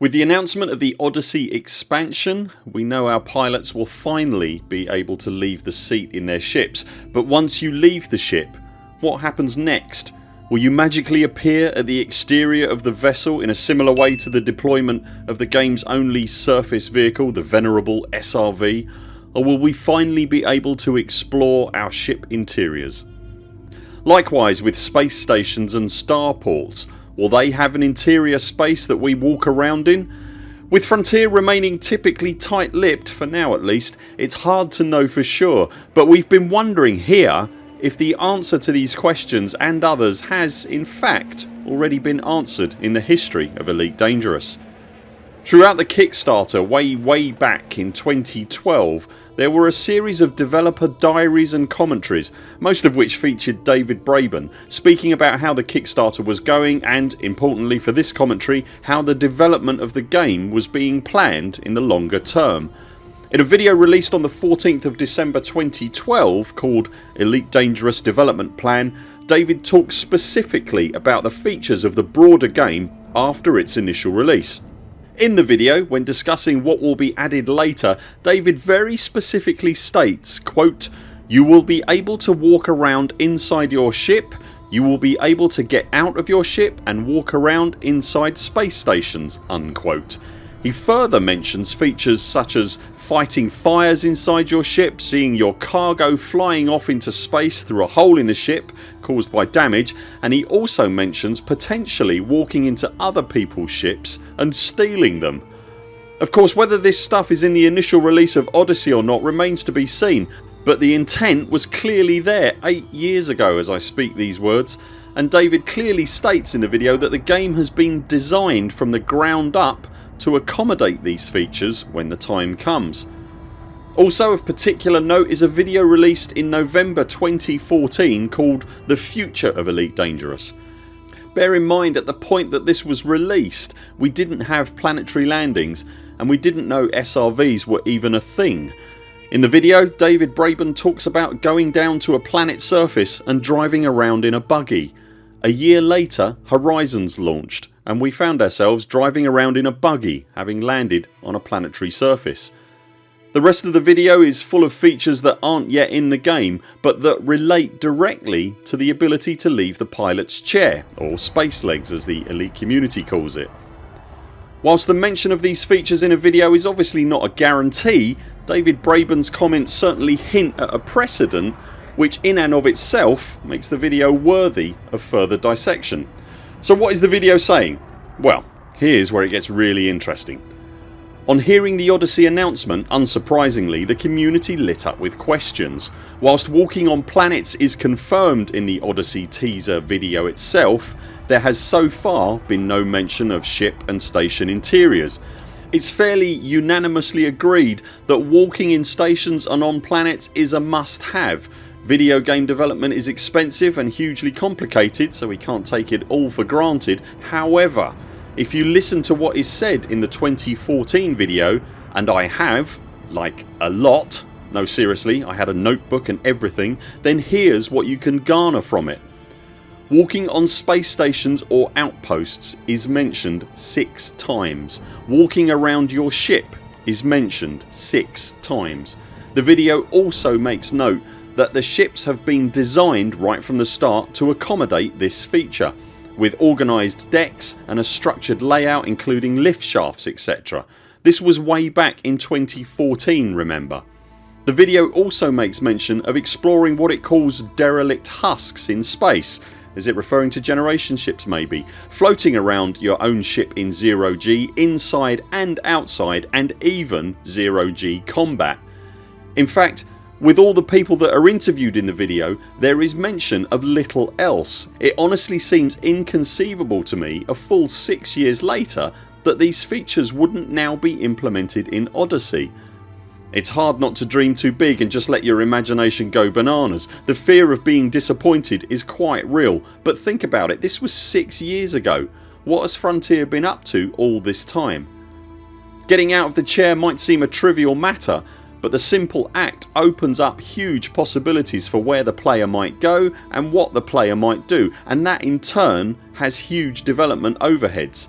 With the announcement of the Odyssey expansion we know our pilots will finally be able to leave the seat in their ships but once you leave the ship what happens next? Will you magically appear at the exterior of the vessel in a similar way to the deployment of the games only surface vehicle the venerable SRV or will we finally be able to explore our ship interiors? Likewise with space stations and starports Will they have an interior space that we walk around in? With Frontier remaining typically tight lipped, for now at least, it's hard to know for sure but we've been wondering here if the answer to these questions and others has in fact already been answered in the history of Elite Dangerous. Throughout the Kickstarter way way back in 2012 there were a series of developer diaries and commentaries most of which featured David Braben speaking about how the Kickstarter was going and, importantly for this commentary, how the development of the game was being planned in the longer term. In a video released on the 14th of December 2012 called Elite Dangerous Development Plan David talks specifically about the features of the broader game after its initial release. In the video when discussing what will be added later David very specifically states quote, You will be able to walk around inside your ship you will be able to get out of your ship and walk around inside space stations unquote. He further mentions features such as fighting fires inside your ship, seeing your cargo flying off into space through a hole in the ship caused by damage and he also mentions potentially walking into other peoples ships and stealing them. Of course whether this stuff is in the initial release of Odyssey or not remains to be seen but the intent was clearly there 8 years ago as I speak these words and David clearly states in the video that the game has been designed from the ground up to accommodate these features when the time comes. Also of particular note is a video released in November 2014 called The Future of Elite Dangerous. Bear in mind at the point that this was released we didn't have planetary landings and we didn't know SRVs were even a thing. In the video David Braben talks about going down to a planet's surface and driving around in a buggy. A year later Horizons launched and we found ourselves driving around in a buggy having landed on a planetary surface. The rest of the video is full of features that aren't yet in the game but that relate directly to the ability to leave the pilot's chair or space legs as the elite community calls it. Whilst the mention of these features in a video is obviously not a guarantee David Braben's comments certainly hint at a precedent which in and of itself makes the video worthy of further dissection. So what is the video saying? Well here's where it gets really interesting. On hearing the Odyssey announcement unsurprisingly the community lit up with questions. Whilst walking on planets is confirmed in the Odyssey teaser video itself there has so far been no mention of ship and station interiors. It's fairly unanimously agreed that walking in stations and on planets is a must have Video game development is expensive and hugely complicated so we can't take it all for granted. However if you listen to what is said in the 2014 video and I have like a lot no seriously I had a notebook and everything then here's what you can garner from it. Walking on space stations or outposts is mentioned 6 times. Walking around your ship is mentioned 6 times. The video also makes note that the ships have been designed right from the start to accommodate this feature with organised decks and a structured layout including lift shafts etc. This was way back in 2014 remember. The video also makes mention of exploring what it calls derelict husks in space is it referring to generation ships maybe? Floating around your own ship in zero G inside and outside and even zero G combat. In fact with all the people that are interviewed in the video there is mention of little else. It honestly seems inconceivable to me a full 6 years later that these features wouldn't now be implemented in Odyssey. It's hard not to dream too big and just let your imagination go bananas. The fear of being disappointed is quite real but think about it this was 6 years ago. What has Frontier been up to all this time? Getting out of the chair might seem a trivial matter but the simple act opens up huge possibilities for where the player might go and what the player might do and that in turn has huge development overheads.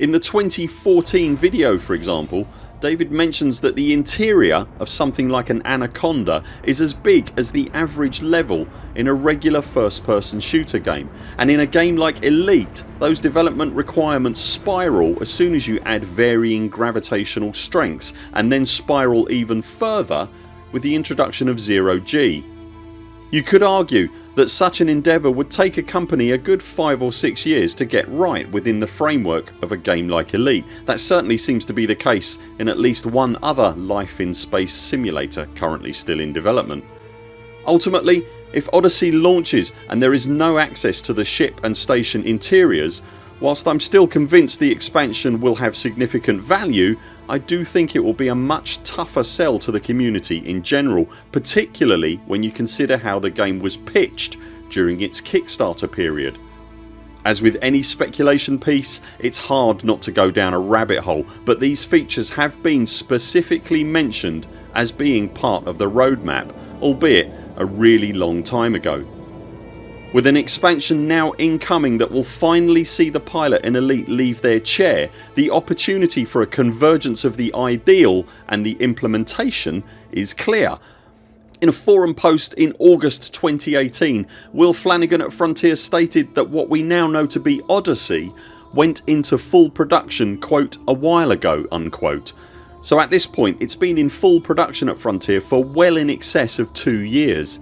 In the 2014 video for example David mentions that the interior of something like an Anaconda is as big as the average level in a regular first person shooter game and in a game like Elite those development requirements spiral as soon as you add varying gravitational strengths and then spiral even further with the introduction of zero G. You could argue that such an endeavour would take a company a good 5 or 6 years to get right within the framework of a game like Elite. That certainly seems to be the case in at least one other life in space simulator currently still in development. Ultimately if Odyssey launches and there is no access to the ship and station interiors whilst I'm still convinced the expansion will have significant value I do think it will be a much tougher sell to the community in general particularly when you consider how the game was pitched during its Kickstarter period. As with any speculation piece it's hard not to go down a rabbit hole but these features have been specifically mentioned as being part of the roadmap albeit a really long time ago. With an expansion now incoming that will finally see the pilot and elite leave their chair the opportunity for a convergence of the ideal and the implementation is clear. In a forum post in August 2018 Will Flanagan at Frontier stated that what we now know to be Odyssey went into full production quote a while ago unquote. So at this point it's been in full production at Frontier for well in excess of 2 years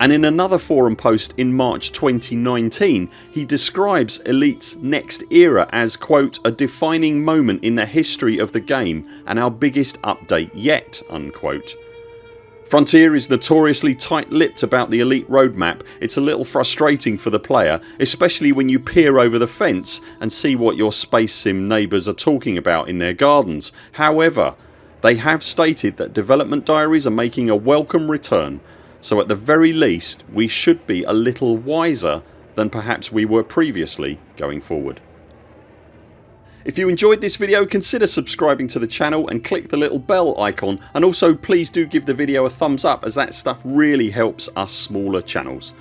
and in another forum post in March 2019 he describes Elite's next era as quote a defining moment in the history of the game and our biggest update yet unquote. Frontier is notoriously tight-lipped about the Elite roadmap. It's a little frustrating for the player especially when you peer over the fence and see what your space sim neighbours are talking about in their gardens. However they have stated that development diaries are making a welcome return so at the very least we should be a little wiser than perhaps we were previously going forward. If you enjoyed this video consider subscribing to the channel and click the little bell icon and also please do give the video a thumbs up as that stuff really helps us smaller channels.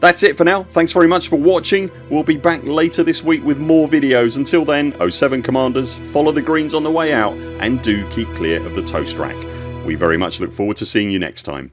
That's it for now. Thanks very much for watching. We'll be back later this week with more videos. Until then 0 7 CMDRs follow the greens on the way out and do keep clear of the toast rack. We very much look forward to seeing you next time.